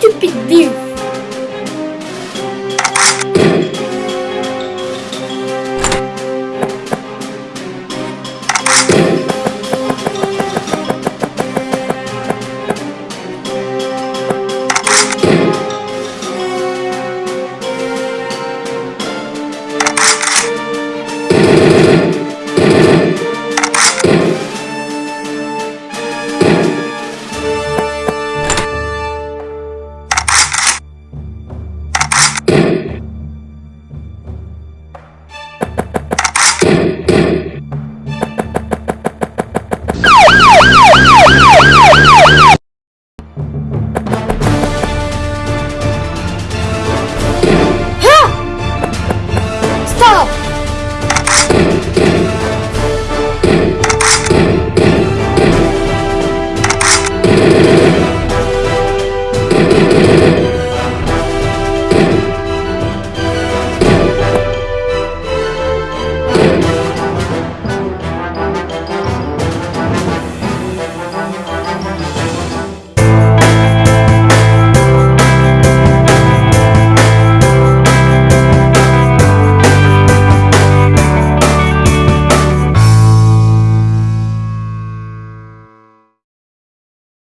stupid view. Stop!